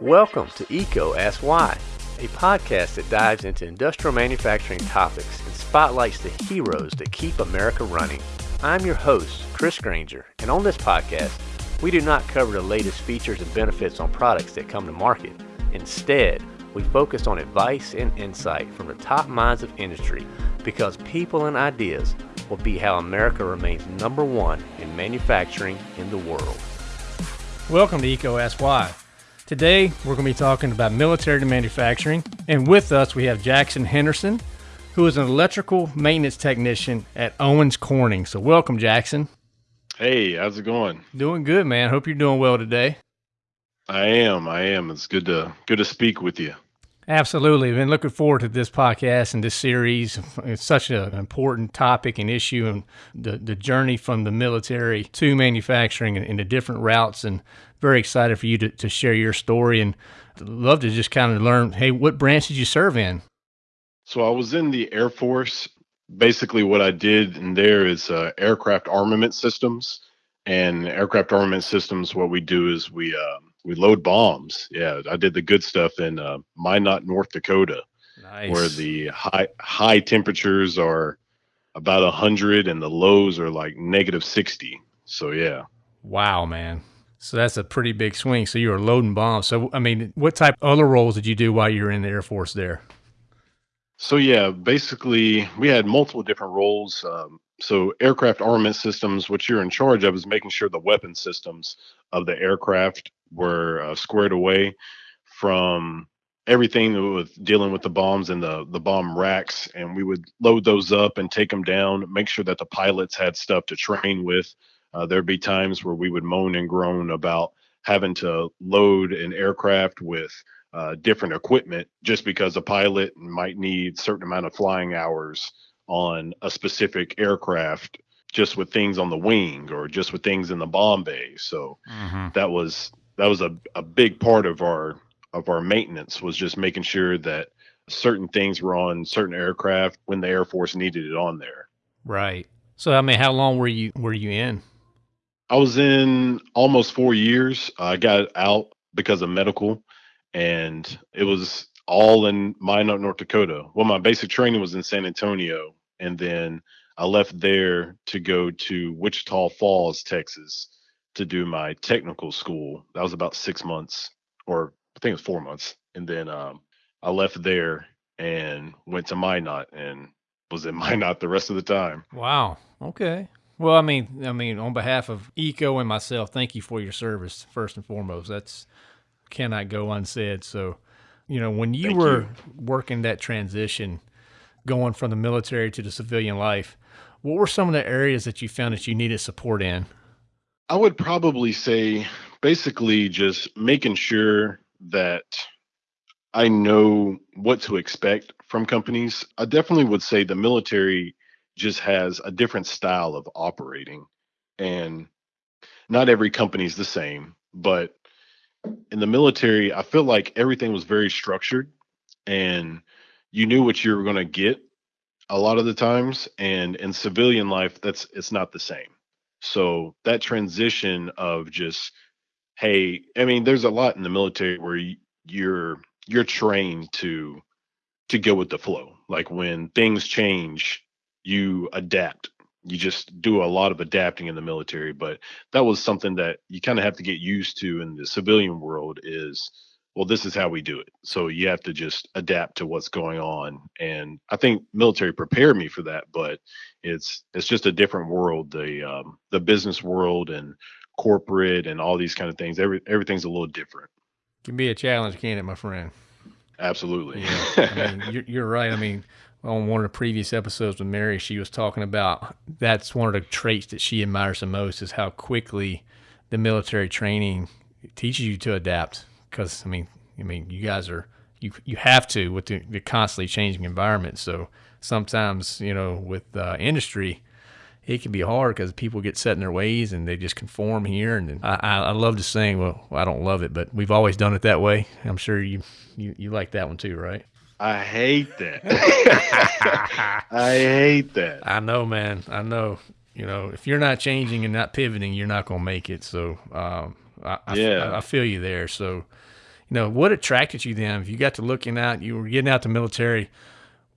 Welcome to EECO Ask Why, a podcast that dives into industrial manufacturing topics and spotlights the heroes that keep America running. I'm your host, Chris Grainger, and on this podcast, we do not cover the latest features and benefits on products that come to market. Instead, we focus on advice and insight from the top minds of industry because people and ideas will be how America remains number one in manufacturing in the world. Welcome to EECO Ask Why. Today, we're going to be talking about military to manufacturing. And with us, we have Jackson Henderson, who is an electrical maintenance technician at Owens Corning. So, welcome, Jackson. Hey, how's it going? Doing good, man. Hope you're doing well today. I am. I am. It's good to good to speak with you. Absolutely. I've Been looking forward to this podcast and this series. It's such an important topic and issue, and the, the journey from the military to manufacturing and, and the different routes. And very excited for you to, to share your story and love to just kind of learn hey, what branch did you serve in? So I was in the Air Force. Basically, what I did in there is uh, aircraft armament systems. And aircraft armament systems, what we do is we uh, we load bombs. Yeah, I did the good stuff in uh, Minot, North Dakota, nice. where the high high temperatures are about hundred and the lows are like negative sixty. So yeah. Wow, man. So that's a pretty big swing. So you were loading bombs. So I mean, what type of other roles did you do while you were in the Air Force there? So yeah, basically we had multiple different roles. Um, so aircraft armament systems, what you're in charge of is making sure the weapon systems of the aircraft were uh, squared away from everything with dealing with the bombs and the the bomb racks and we would load those up and take them down make sure that the pilots had stuff to train with uh, there'd be times where we would moan and groan about having to load an aircraft with uh, different equipment just because a pilot might need certain amount of flying hours on a specific aircraft just with things on the wing or just with things in the bomb bay so mm-hmm. that was that was a, a big part of our of our maintenance was just making sure that certain things were on certain aircraft when the Air Force needed it on there. Right. So I mean, how long were you were you in? I was in almost four years. I got out because of medical, and it was all in Minot, North Dakota. Well, my basic training was in San Antonio, and then I left there to go to Wichita Falls, Texas, to do my technical school. That was about six months, or I think it was four months. And then um, I left there and went to Minot and was in Minot the rest of the time. Wow. Okay. Well, I mean, I mean, on behalf of EECO and myself, thank you for your service first and foremost. That's cannot go unsaid. So, you know, when you thank were you. working that transition, going from the military to the civilian life, what were some of the areas that you found that you needed support in? I would probably say basically just making sure that I know what to expect from companies. I definitely would say the military just has a different style of operating and not every company is the same, but in the military, I feel like everything was very structured and you knew what you were going to get a lot of the times and in civilian life that's it's not the same so that transition of just, hey, I mean, there's a lot in the military where you're you're trained to to go with the flow. Like when things change, you adapt. You just do a lot of adapting in the military, but that was something that you kind of have to get used to in the civilian world is well this is how we do it. So you have to just adapt to what's going on. And i think military prepared me for that but it's it's just a different world the um, the business world and corporate and all these kind of things. Every everything's a little different. Can be a challenge can it my friend? Absolutely. Yeah. I mean, you're, you're right. I mean on one of the previous episodes with mary she was talking about that's one of the traits that she admires the most is how quickly the military training teaches you to adapt because I mean, I mean, you guys are you you have to with the, the constantly changing environment. So sometimes you know with uh, industry, it can be hard because people get set in their ways and they just conform here. And I, I love to sing. Well, I don't love it, but we've always done it that way. I'm sure you you, you like that one too, right? I hate that. I hate that. I know, man. I know. You know, if you're not changing and not pivoting, you're not going to make it. So, um, I, yeah. I, I, feel you there. So, you know, what attracted you then? If you got to looking out, you were getting out the military,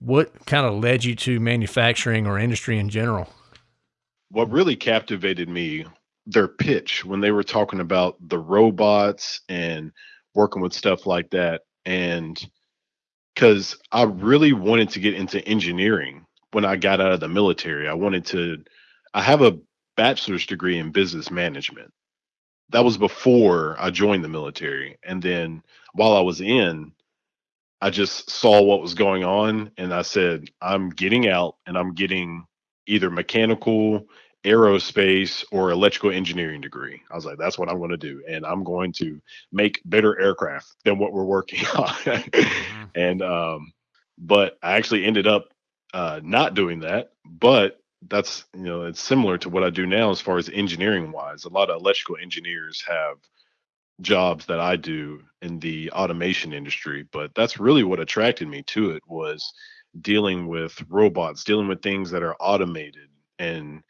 what kind of led you to manufacturing or industry in general? What really captivated me, their pitch when they were talking about the robots and working with stuff like that. And because I really wanted to get into engineering when I got out of the military. I wanted to, I have a bachelor's degree in business management. That was before I joined the military. And then while I was in, I just saw what was going on and I said, I'm getting out and I'm getting either mechanical, aerospace, or electrical engineering degree. I was like, that's what I'm going to do. And I'm going to make better aircraft than what we're working on. mm-hmm. And, um, but I actually ended up uh, not doing that. But that's, you know, it's similar to what I do now as far as engineering wise. A lot of electrical engineers have jobs that I do in the automation industry, but that's really what attracted me to it was dealing with robots, dealing with things that are automated and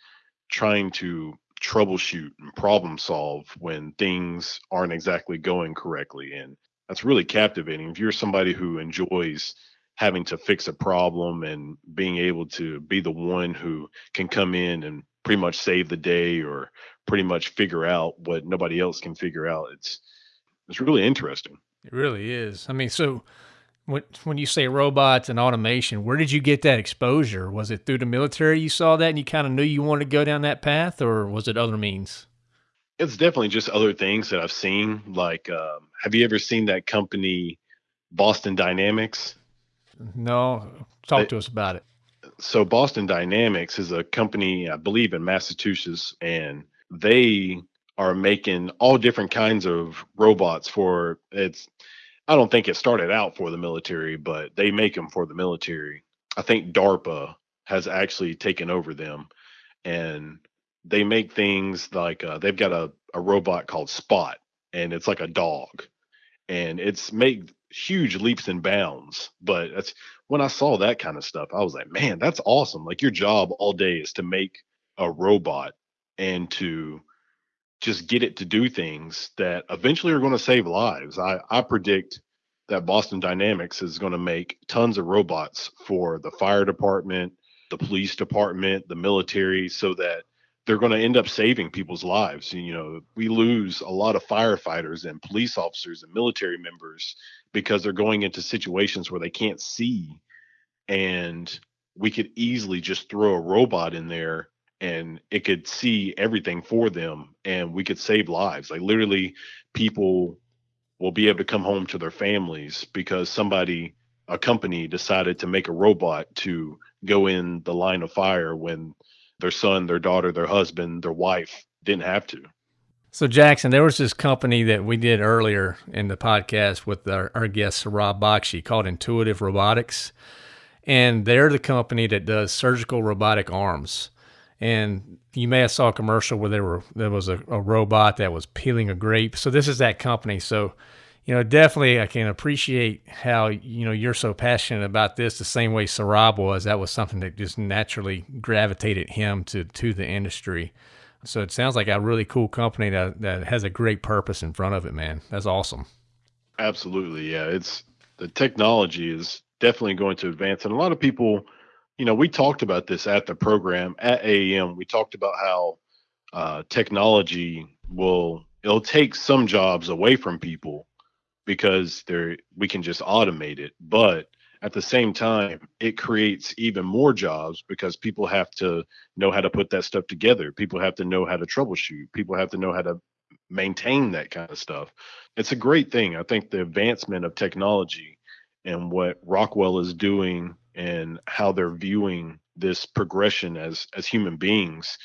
trying to troubleshoot and problem solve when things aren't exactly going correctly and that's really captivating if you're somebody who enjoys having to fix a problem and being able to be the one who can come in and pretty much save the day or pretty much figure out what nobody else can figure out. It's it's really interesting. It really is. I mean, so when when you say robots and automation, where did you get that exposure? Was it through the military you saw that and you kind of knew you wanted to go down that path, or was it other means? It's definitely just other things that I've seen. Like, um, have you ever seen that company, Boston Dynamics? No, talk they, to us about it. So, Boston Dynamics is a company, I believe, in Massachusetts, and they are making all different kinds of robots for it's I don't think it started out for the military, but they make them for the military. I think DARPA has actually taken over them and they make things like uh, they've got a, a robot called Spot and it's like a dog and it's made huge leaps and bounds. But that's when I saw that kind of stuff, I was like, man, that's awesome. Like your job all day is to make a robot and to just get it to do things that eventually are going to save lives. I, I predict that Boston Dynamics is going to make tons of robots for the fire department, the police department, the military, so that they're going to end up saving people's lives. You know, we lose a lot of firefighters and police officers and military members because they're going into situations where they can't see. And we could easily just throw a robot in there and it could see everything for them and we could save lives like literally people will be able to come home to their families because somebody a company decided to make a robot to go in the line of fire when their son their daughter their husband their wife didn't have to so jackson there was this company that we did earlier in the podcast with our, our guest rob bakshi called intuitive robotics and they're the company that does surgical robotic arms and you may have saw a commercial where there were there was a, a robot that was peeling a grape. So this is that company. So you know, definitely I can appreciate how, you know, you're so passionate about this the same way Sarab was. That was something that just naturally gravitated him to, to the industry. So it sounds like a really cool company that, that has a great purpose in front of it, man. That's awesome. Absolutely. Yeah. It's the technology is definitely going to advance. And a lot of people, you know, we talked about this at the program at AAM. We talked about how uh, technology will it'll take some jobs away from people because they're we can just automate it, but at the same time it creates even more jobs because people have to know how to put that stuff together. People have to know how to troubleshoot. People have to know how to maintain that kind of stuff. It's a great thing. I think the advancement of technology and what rockwell is doing and how they're viewing this progression as as human beings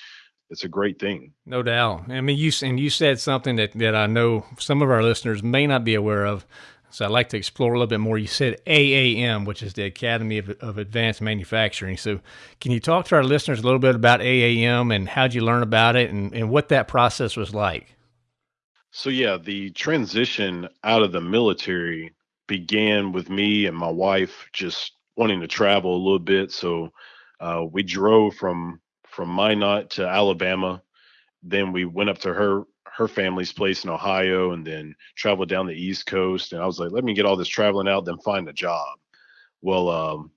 it's a great thing. No doubt. I mean you and you said something that that i know some of our listeners may not be aware of so i'd like to explore a little bit more. You said aam which is the academy of, of advanced manufacturing. So can you talk to our listeners a little bit about aam and how'd you learn about it and, and what that process was like? So yeah the transition out of the military began with me and my wife just wanting to travel a little bit. So uh, we drove from from Minot to Alabama. Then we went up to her her family's place in Ohio and then traveled down the East Coast. And I was like, let me get all this traveling out, then find a job. Well, um,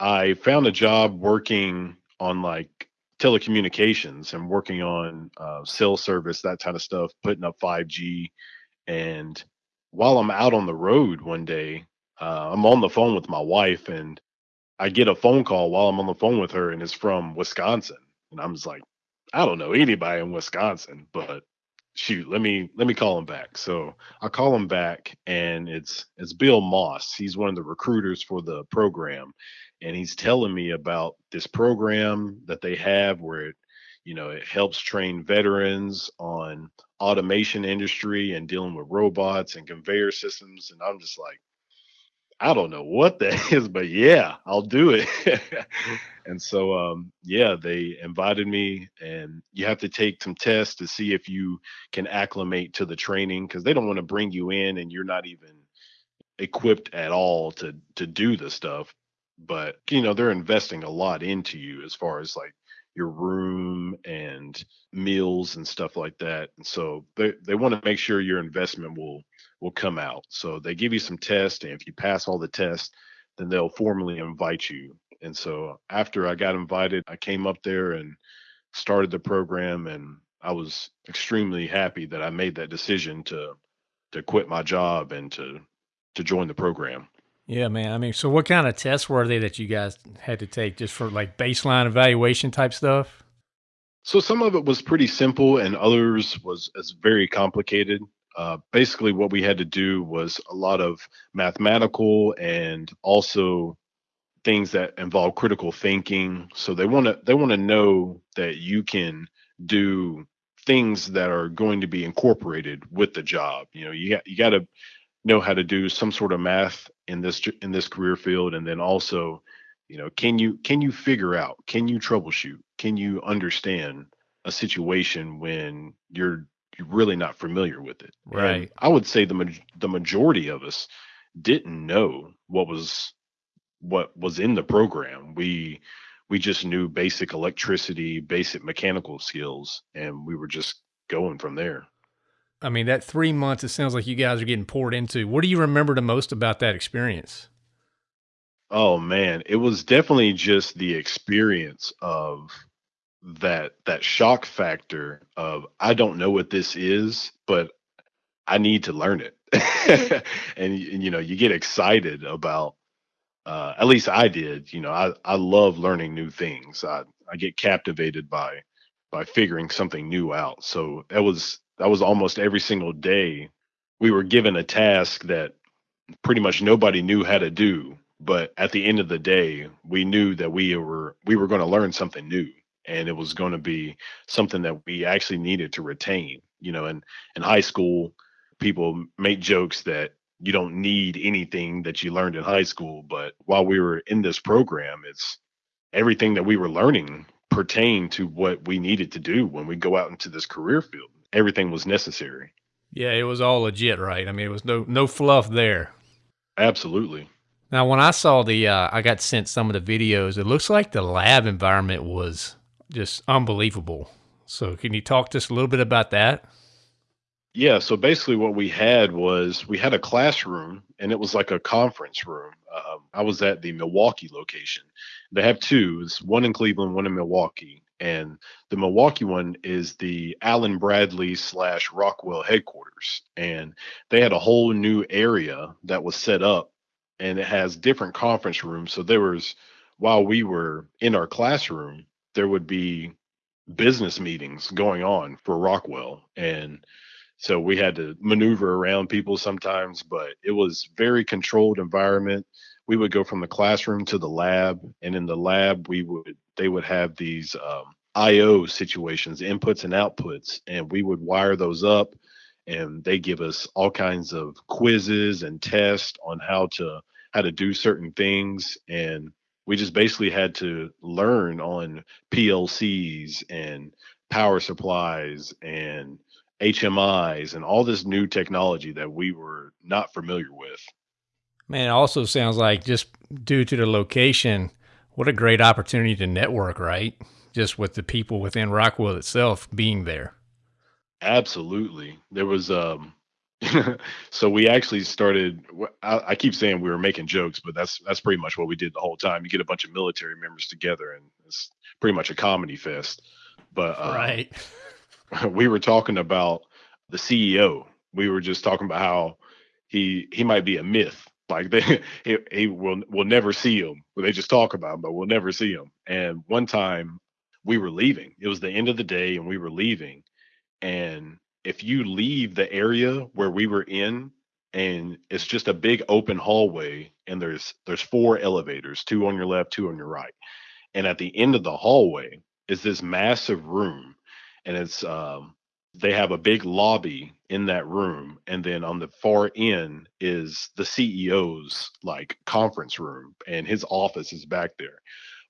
I found a job working on like telecommunications and working on uh, cell service, that kind of stuff, putting up 5G. And while I'm out on the road one day, uh, I'm on the phone with my wife and I get a phone call while I'm on the phone with her and it's from Wisconsin. And I'm just like, I don't know anybody in Wisconsin, but shoot, let me let me call him back. So I call him back and it's it's Bill Moss. He's one of the recruiters for the program. And he's telling me about this program that they have where it, you know, it helps train veterans on automation industry and dealing with robots and conveyor systems. And I'm just like, I don't know what that is, but yeah, I'll do it. and so, um, yeah, they invited me, and you have to take some tests to see if you can acclimate to the training because they don't want to bring you in and you're not even equipped at all to to do the stuff. But you know, they're investing a lot into you as far as like your room and meals and stuff like that. And so they, they want to make sure your investment will will come out. So they give you some tests, and if you pass all the tests, then they'll formally invite you. And so after I got invited, I came up there and started the program, and I was extremely happy that I made that decision to to quit my job and to to join the program. Yeah, man. I mean, so what kind of tests were they that you guys had to take just for like baseline evaluation type stuff? So some of it was pretty simple, and others was as very complicated. Uh, basically, what we had to do was a lot of mathematical and also things that involve critical thinking. So they want to they want to know that you can do things that are going to be incorporated with the job. You know, you got you got to know how to do some sort of math in this in this career field and then also you know can you can you figure out can you troubleshoot can you understand a situation when you're you're really not familiar with it? Right. And i would say the the majority of us didn't know what was what was in the program. We we just knew basic electricity basic mechanical skills and we were just going from there I mean, that three months, it sounds like you guys are getting poured into. What do you remember the most about that experience? Oh man, it was definitely just the experience of that that shock factor of I don't know what this is, but I need to learn it. and, and you know, you get excited about uh at least I did, you know, I I love learning new things. I I get captivated by by figuring something new out. So that was that was almost every single day we were given a task that pretty much nobody knew how to do but at the end of the day we knew that we were we were going to learn something new and it was going to be something that we actually needed to retain you know and in high school people make jokes that you don't need anything that you learned in high school but while we were in this program it's everything that we were learning pertained to what we needed to do when we go out into this career field everything was necessary. Yeah, it was all legit, right? I mean, it was no no fluff there. Absolutely. Now, when I saw the, uh, I got sent some of the videos. It looks like the lab environment was just unbelievable. So, can you talk to us a little bit about that? Yeah. So basically, what we had was we had a classroom, and it was like a conference room. Um, I was at the Milwaukee location. They have two. It's one in Cleveland, one in Milwaukee and the Milwaukee one is the Allen Bradley slash Rockwell headquarters, and they had a whole new area that was set up, and it has different conference rooms. So there was, while we were in our classroom, there would be business meetings going on for Rockwell, and so we had to maneuver around people sometimes, but it was very controlled environment. We would go from the classroom to the lab, and in the lab we would they would have these um, IO situations, inputs and outputs, and we would wire those up. And they give us all kinds of quizzes and tests on how to how to do certain things, and we just basically had to learn on PLCs and power supplies and HMIs and all this new technology that we were not familiar with. Man, it also sounds like just due to the location, what a great opportunity to network, right? Just with the people within Rockwell itself being there. Absolutely. There was um so we actually started I, I, keep saying we were making jokes but that's that's pretty much what we did the whole time you get a bunch of military members together and it's pretty much a comedy fest but uh, right we were talking about the ceo we were just talking about how he he might be a myth like they he, he will will never see him they just talk about him but we'll never see him and one time we were leaving. It was the end of the day and we were leaving. And if you leave the area where we were in and it's just a big open hallway and there's there's four elevators two on your left two on your right. And at the end of the hallway is this massive room and it's um they have a big lobby in that room and then on the far end is the CEO's like conference room and his office is back there.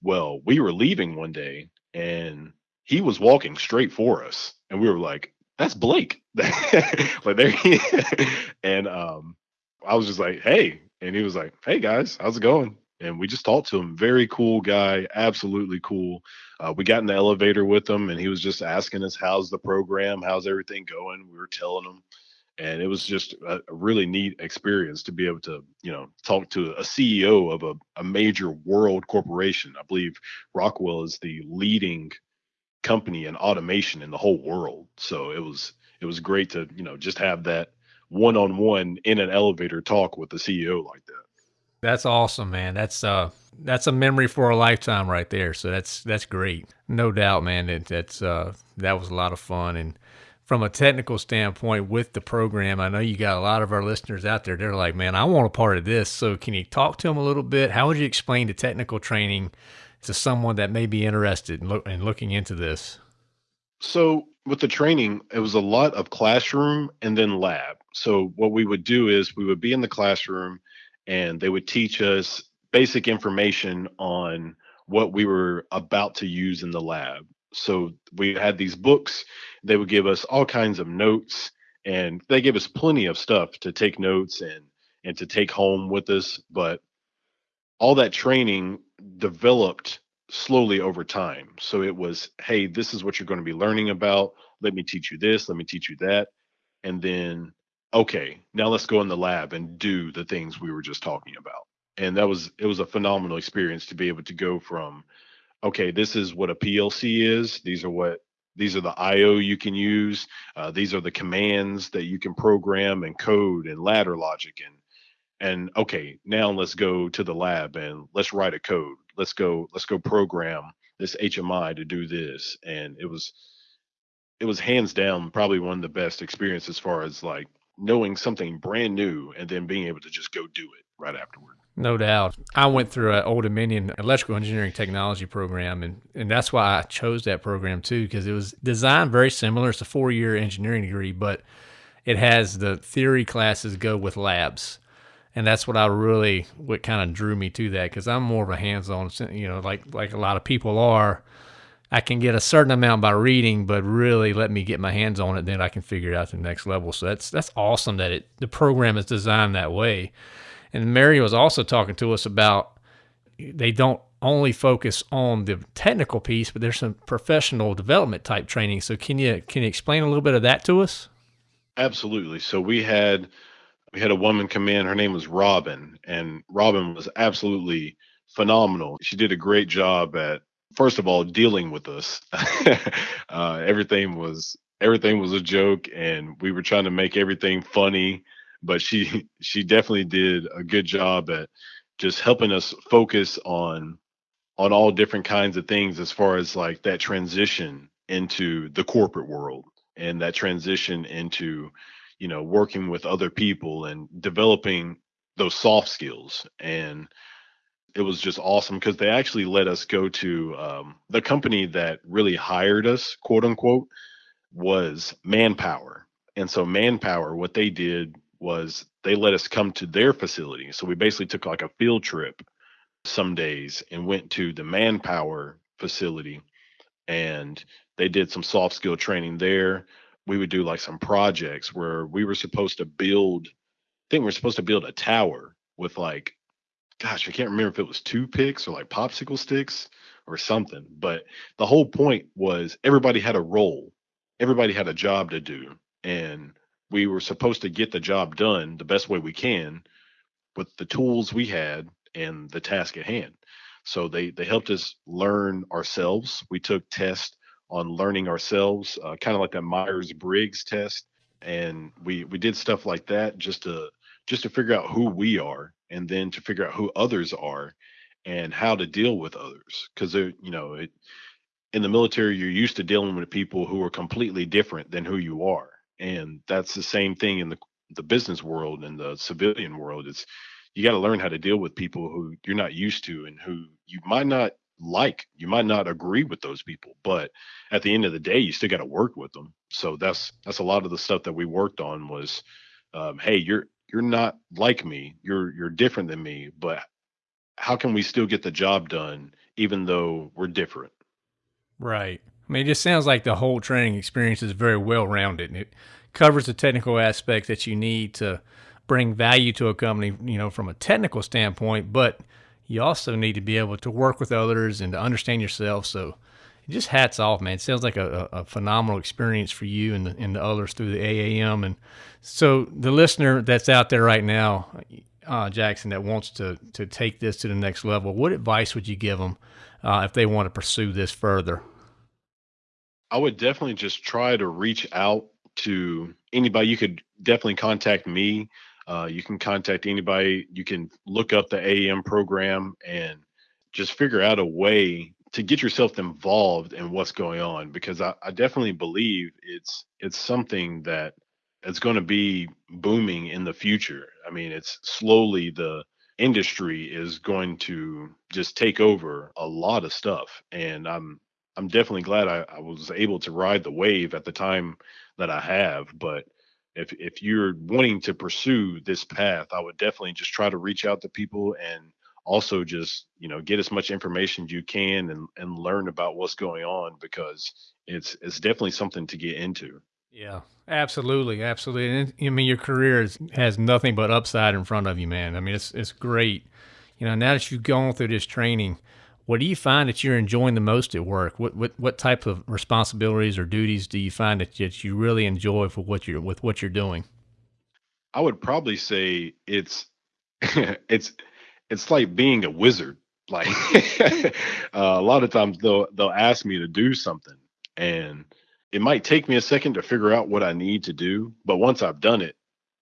Well, we were leaving one day and he was walking straight for us and we were like that's Blake. like there he and um I was just like, hey. And he was like, hey guys, how's it going? And we just talked to him. Very cool guy, absolutely cool. Uh, we got in the elevator with him and he was just asking us, how's the program? How's everything going? We were telling him. And it was just a, a really neat experience to be able to, you know, talk to a CEO of a, a major world corporation. I believe Rockwell is the leading company in automation in the whole world. So it was it was great to you know just have that one on one in an elevator talk with the CEO like that. That's awesome, man. That's uh that's a memory for a lifetime right there. So that's that's great. No doubt, man. It, that's uh that was a lot of fun and from a technical standpoint with the program, I know you got a lot of our listeners out there. They're like, man, I want a part of this. So can you talk to them a little bit? How would you explain the technical training to someone that may be interested in, lo- in looking into this? So with the training, it was a lot of classroom and then lab. So what we would do is we would be in the classroom and they would teach us basic information on what we were about to use in the lab. So we had these books, they would give us all kinds of notes and they gave us plenty of stuff to take notes and and to take home with us, but all that training developed slowly over time. So it was, hey, this is what you're going to be learning about. Let me teach you this. Let me teach you that. And then, okay, now let's go in the lab and do the things we were just talking about. And that was, it was a phenomenal experience to be able to go from, okay, this is what a PLC is. These are what, these are the IO you can use. Uh, these are the commands that you can program and code and ladder logic and and okay now let's go to the lab and let's write a code let's go let's go program this hmi to do this and it was it was hands down probably one of the best experiences as far as like knowing something brand new and then being able to just go do it right afterward no doubt. I went through an Old Dominion electrical engineering technology program, and, and that's why I chose that program too, because it was designed very similar. It's a four year engineering degree, but it has the theory classes go with labs and that's what I really what kind of drew me to that because I'm more of a hands-on, you know, like like a lot of people are. I can get a certain amount by reading, but really let me get my hands on it, then I can figure it out the next level. So that's that's awesome that it the program is designed that way. And Mary was also talking to us about they don't only focus on the technical piece, but there's some professional development type training. So can you can you explain a little bit of that to us? Absolutely. So we had we had a woman come in. Her name was Robin, and Robin was absolutely phenomenal. She did a great job at first of all dealing with us. uh, everything was everything was a joke, and we were trying to make everything funny. But she she definitely did a good job at just helping us focus on on all different kinds of things as far as like that transition into the corporate world and that transition into you know working with other people and developing those soft skills and it was just awesome because they actually let us go to um, the company that really hired us quote unquote was manpower. And so manpower what they did was they let us come to their facility. So we basically took like a field trip some days and went to the manpower facility and they did some soft skill training there. We would do like some projects where we were supposed to build I think we are supposed to build a tower with like gosh, I can't remember if it was two picks or like popsicle sticks or something. But the whole point was everybody had a role everybody had a job to do and we were supposed to get the job done the best way we can with the tools we had and the task at hand. So they they helped us learn ourselves. We took tests on learning ourselves, uh, kind of like that Myers Briggs test, and we we did stuff like that just to just to figure out who we are, and then to figure out who others are, and how to deal with others. Because you know, it, in the military, you're used to dealing with people who are completely different than who you are, and that's the same thing in the the business world and the civilian world. It's you got to learn how to deal with people who you're not used to and who you might not like you might not agree with those people but at the end of the day you still got to work with them so that's that's a lot of the stuff that we worked on was um, hey you're you're not like me you're you're different than me but how can we still get the job done even though we're different right i mean it just sounds like the whole training experience is very well rounded and it covers the technical aspects that you need to bring value to a company, you know, from a technical standpoint, but you also need to be able to work with others and to understand yourself. So just hats off, man. It sounds like a, a phenomenal experience for you and the, and the others through the AAM. And so the listener that's out there right now, uh, Jackson, that wants to, to take this to the next level, what advice would you give them uh, if they want to pursue this further? I would definitely just try to reach out to anybody. You could definitely contact me. Uh, you can contact anybody. You can look up the AAM program and just figure out a way to get yourself involved in what's going on because I, I definitely believe it's it's something that it's going to be booming in the future. I mean, it's slowly the industry is going to just take over a lot of stuff, and I'm I'm definitely glad I, I was able to ride the wave at the time that I have. But if if you're wanting to pursue this path, I would definitely just try to reach out to people and also just you know get as much information as you can and and learn about what's going on because it's it's definitely something to get into. Yeah, absolutely, absolutely. And I mean, your career is, has nothing but upside in front of you, man. I mean, it's it's great. You know, now that you've gone through this training, what do you find that you're enjoying the most at work? What what what type of responsibilities or duties do you find that, that you really enjoy for what you're with what you're doing? I would probably say it's it's it's like being a wizard. Like uh, a lot of times they'll they'll ask me to do something, and it might take me a second to figure out what I need to do. But once I've done it,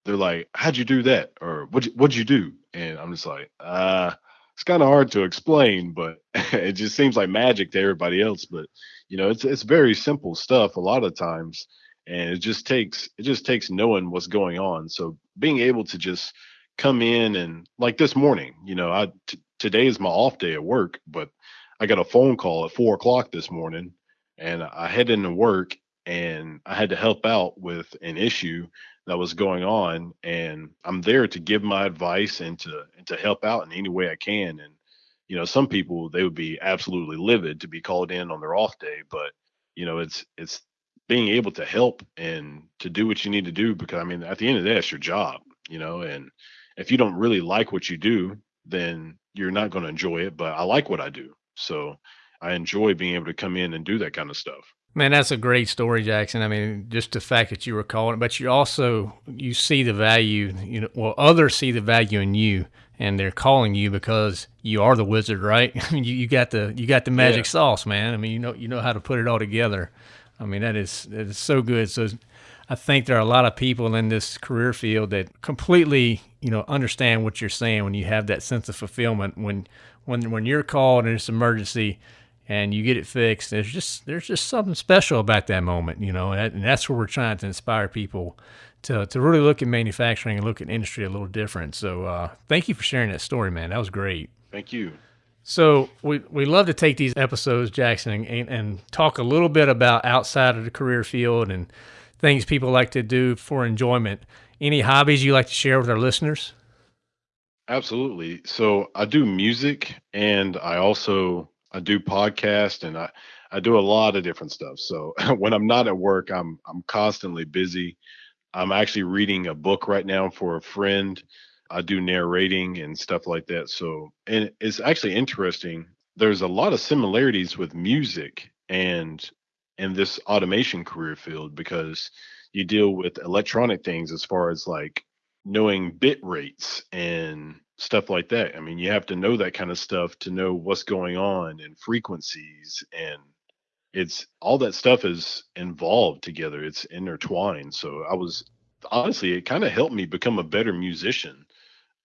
they're like, "How'd you do that?" or "What what'd you do?" And I'm just like, "Uh." it's kind of hard to explain, but it just seems like magic to everybody else. But you know, it's it's very simple stuff a lot of times, and it just takes it just takes knowing what's going on. So being able to just come in and like this morning, you know, I t- today is my off day at work, but I got a phone call at four o'clock this morning, and I head into work and I had to help out with an issue that was going on and i'm there to give my advice and to and to help out in any way i can and you know some people they would be absolutely livid to be called in on their off day but you know it's it's being able to help and to do what you need to do because i mean at the end of the day it's your job you know and if you don't really like what you do then you're not going to enjoy it but i like what i do so i enjoy being able to come in and do that kind of stuff Man, that's a great story, Jackson. I mean, just the fact that you were calling, but you also you see the value. You know, well, others see the value in you, and they're calling you because you are the wizard, right? I mean, you, you got the you got the magic yeah. sauce, man. I mean, you know you know how to put it all together. I mean, that is that is so good. So, I think there are a lot of people in this career field that completely you know understand what you're saying when you have that sense of fulfillment when when when you're called and it's emergency and you get it fixed. There's just there's just something special about that moment, you know, and that's where we're trying to inspire people to to really look at manufacturing and look at industry a little different. So uh, thank you for sharing that story, man. That was great. Thank you. So we we love to take these episodes, Jackson, and, and talk a little bit about outside of the career field and things people like to do for enjoyment. Any hobbies you like to share with our listeners? Absolutely. So I do music and I also I do podcast and I I do a lot of different stuff. So when I'm not at work, I'm I'm constantly busy. I'm actually reading a book right now for a friend. I do narrating and stuff like that. So and it's actually interesting. There's a lot of similarities with music and in this automation career field because you deal with electronic things as far as like knowing bit rates and stuff like that. I mean, you have to know that kind of stuff to know what's going on and frequencies and it's all that stuff is involved together. It's intertwined. So I was honestly, it kind of helped me become a better musician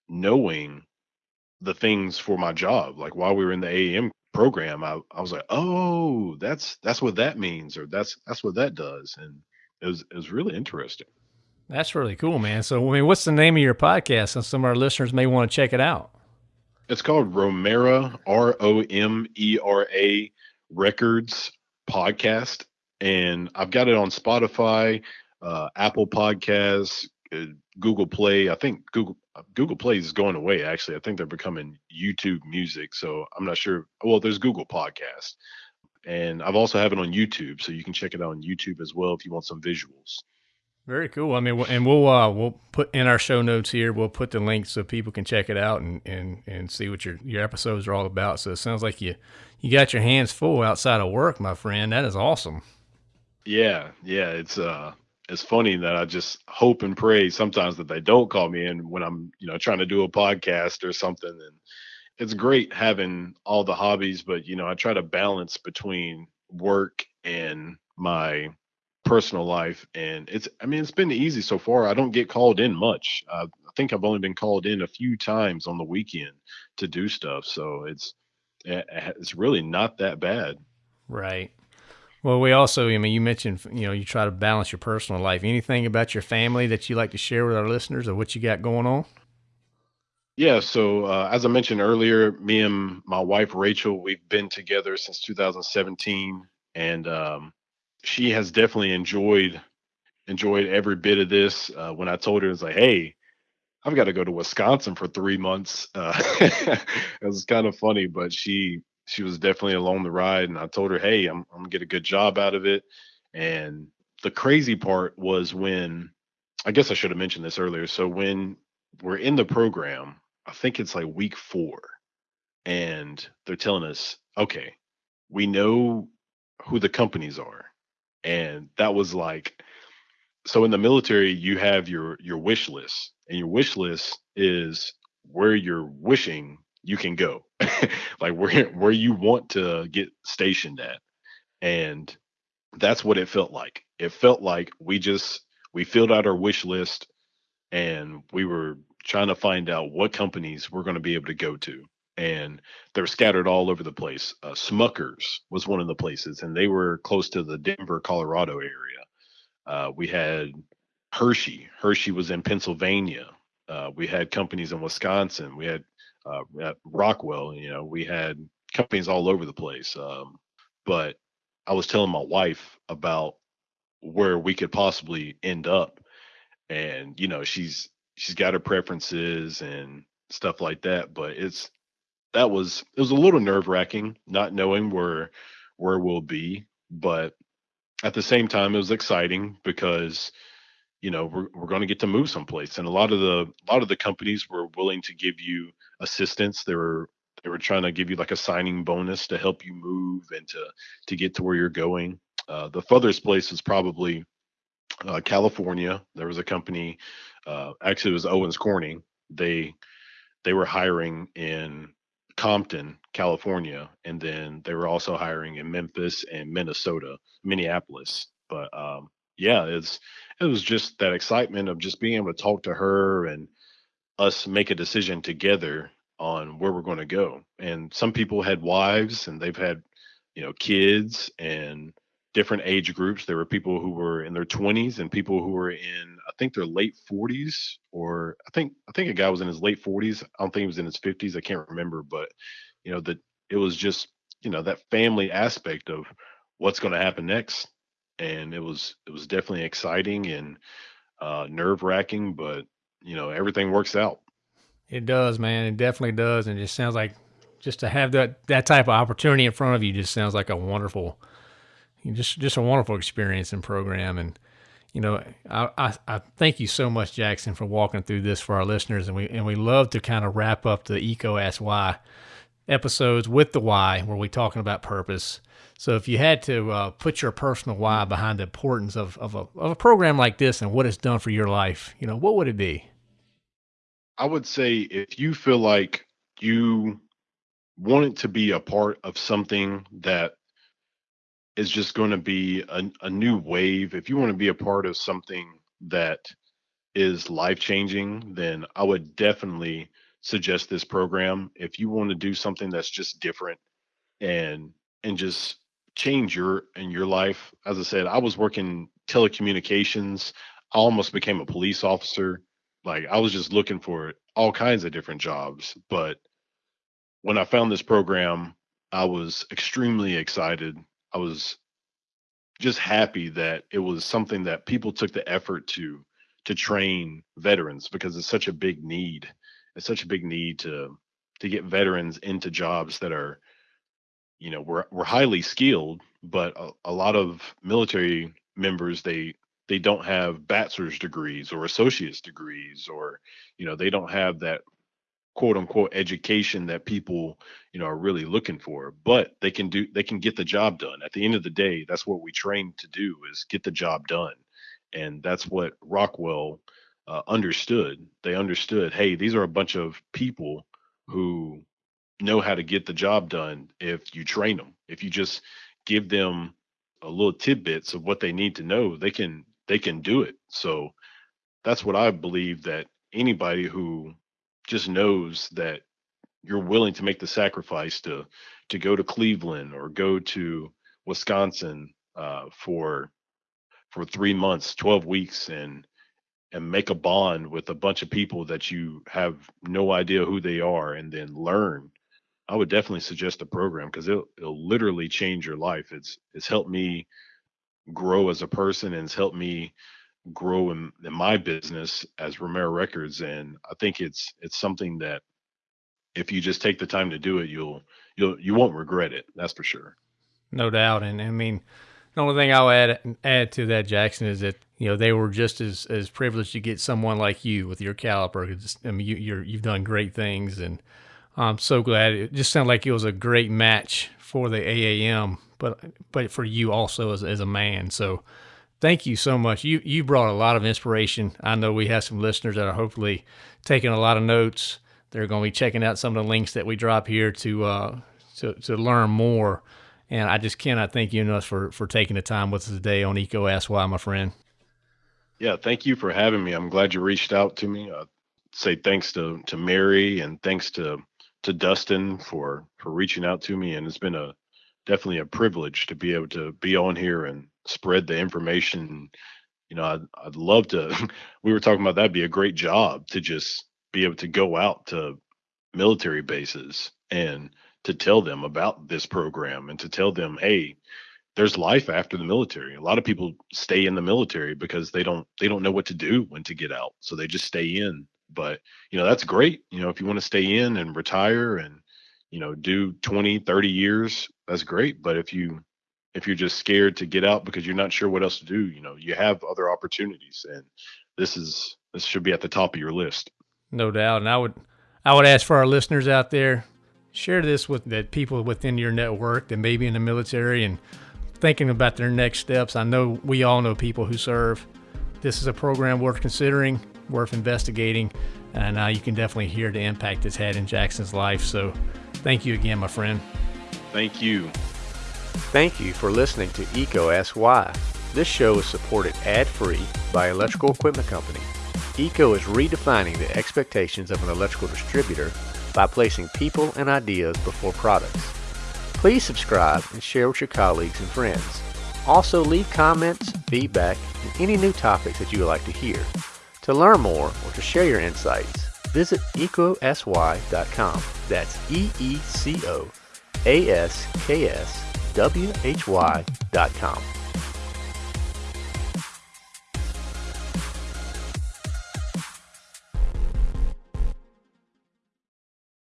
knowing the things for my job. Like while we were in the AEM program, I, I was like, oh, that's that's what that means, or that's that's what that does. And it was really interesting. That's really cool, man. So, I mean, what's the name of your podcast? And some of our listeners may want to check it out. It's called Romera R O M E R A Records Podcast, and I've got it on Spotify, uh, Apple Podcasts, uh, Google Play. I think Google Google Play is going away. Actually, I think they're becoming YouTube Music. So I'm not sure. Well, there's Google Podcast, and I've also have it on YouTube, so you can check it out on YouTube as well if you want some visuals. Very cool. I mean, and we'll uh, we'll put in our show notes here. We'll put the link so people can check it out and, and, and see what your your episodes are all about. So it sounds like you you got your hands full outside of work, my friend. That is awesome. Yeah, yeah. It's uh, it's funny that I just hope and pray sometimes that they don't call me in when I'm you know trying to do a podcast or something. And it's great having all the hobbies, but you know I try to balance between work and my personal life and it's i mean it's been easy so far. I don't get called in much. Uh, i think i've only been called in a few times on the weekend to do stuff so it's eh, eh, it's really not that bad. Right. Well we also i mean you mentioned you know you try to balance your personal life. Anything about your family that you like to share with our listeners or what you got going on yeah so uh, as i mentioned earlier me and my wife rachel we've been together since 2017 and um, she has definitely enjoyed enjoyed every bit of this. Uh, when I told her, it's like, hey, I've got to go to Wisconsin for three months. Uh, it was kind of funny, but she she was definitely along the ride, and I told her, hey, I'm I'm gonna get a good job out of it. And the crazy part was when I guess I should have mentioned this earlier. So when we're in the program, I think it's like week four, and they're telling us, okay, we know who the companies are and that was like so in the military you have your your wish list and your wish list is where you're wishing you can go like where where you want to get stationed at and that's what it felt like. It felt like we just we filled out our wish list and we were trying to find out what companies we're going to be able to go to and they're scattered all over the place. Uh, Smuckers was one of the places, and they were close to the Denver, Colorado area. Uh, we had Hershey. Hershey was in Pennsylvania. Uh, we had companies in Wisconsin. We had uh, Rockwell. You know, we had companies all over the place. Um, but I was telling my wife about where we could possibly end up, and you know, she's she's got her preferences and stuff like that. But it's that was it was a little nerve wracking not knowing where where we'll be, but at the same time it was exciting because you know we're, we're going to get to move someplace and a lot of the a lot of the companies were willing to give you assistance they were they were trying to give you like a signing bonus to help you move and to to get to where you're going uh, the furthest place is probably uh, california there was a company uh, actually it was owens corning they they were hiring in Compton, California, and then they were also hiring in Memphis and Minnesota, Minneapolis. But um, yeah, it's it was just that excitement of just being able to talk to her and us make a decision together on where we're going to go. And some people had wives and they've had, you know, kids and different age groups. There were people who were in their 20s and people who were in, think, they're late 40s, or I think I think a guy was in his late 40s. I don't think he was in his 50s. I can't remember, but you know that it was just you know that family aspect of what's going to happen next, and it was it was definitely exciting and uh, nerve wracking, but you know everything works out. It does, man. It definitely does, and it just sounds like just to have that that type of opportunity in front of you just sounds like a wonderful just just a wonderful experience and program. And you know, I, I, I thank you so much, Jackson, for walking through this for our listeners. And we and we love to kind of wrap up the EECO Ask Why episodes with the why, where we're talking about purpose. So if you had to uh, put your personal why behind the importance of, of, a, of a program like this and what it's done for your life, you know, what would it be? I would say if you feel like you want it to be a part of something that is just going to be a, a new wave, if you want to be a part of something that is life changing, then I would definitely suggest this program. If you want to do something that's just different and and just change your in your life, as I said, I was working telecommunications. I almost became a police officer. Like I was just looking for all kinds of different jobs, but when I found this program, I was extremely excited. I was just happy that it was something that people took the effort to to train veterans because it's such a big need. It's such a big need to to get veterans into jobs that are you know we're we're highly skilled but a, a lot of military members they they don't have bachelor's degrees or associate's degrees or you know they don't have that quote unquote education that people you know are really looking for but they can do they can get the job done. At the end of the day that's what we train to do is get the job done. And that's what rockwell uh, understood. They understood hey these are a bunch of people who know how to get the job done if you train them if you just give them a little tidbits of what they need to know they can they can do it. So that's what i believe that anybody who just knows that you're willing to make the sacrifice to to go to Cleveland or go to Wisconsin uh, for for three months, twelve weeks, and and make a bond with a bunch of people that you have no idea who they are, and then learn. I would definitely suggest the program because it'll it'll literally change your life. It's it's helped me grow as a person and it's helped me grow in, in my business as Romero Records, and I think it's it's something that if you just take the time to do it, you'll you'll you won't regret it. That's for sure. No doubt, and I mean, the only thing I'll add add to that, Jackson, is that you know they were just as as privileged to get someone like you with your caliber. I mean, you, you're you've done great things, and I'm so glad. It just sounded like it was a great match for the AAM, but but for you also as as a man. So thank you so much. You you brought a lot of inspiration. I know we have some listeners that are hopefully taking a lot of notes. They're going to be checking out some of the links that we drop here to uh, to to learn more. And I just cannot thank you enough for for taking the time with us today on EECO Ask Why, my friend. Yeah, thank you for having me. I'm glad you reached out to me. Uh, say thanks to to Mary and thanks to to Dustin for for reaching out to me. And it's been a definitely a privilege to be able to be on here and spread the information. You know, I'd, I'd love to. We were talking about that'd be a great job to just be able to go out to military bases and to tell them about this program and to tell them, hey, there's life after the military. A lot of people stay in the military because they don't they don't know what to do when to get out, so they just stay in. But you know that's great. You know if you want to stay in and retire and you know do 20 30 years that's great but if you if you're just scared to get out because you're not sure what else to do you know you have other opportunities and this is this should be at the top of your list. No doubt. And i would i would ask for our listeners out there share this with the people within your network that may be in the military and thinking about their next steps. I know we all know people who serve. This is a program worth considering worth investigating and uh, you can definitely hear the impact it's had in jackson's life. So Thank you again, my friend. Thank you. Thank you for listening to EECO Ask Why. This show is supported ad-free by Electrical Equipment Company. EECO is redefining the expectations of an electrical distributor by placing people and ideas before products. Please subscribe and share with your colleagues and friends. Also leave comments, feedback, and any new topics that you would like to hear. To learn more or to share your insights, visit eecoaskwhy.com. That's E E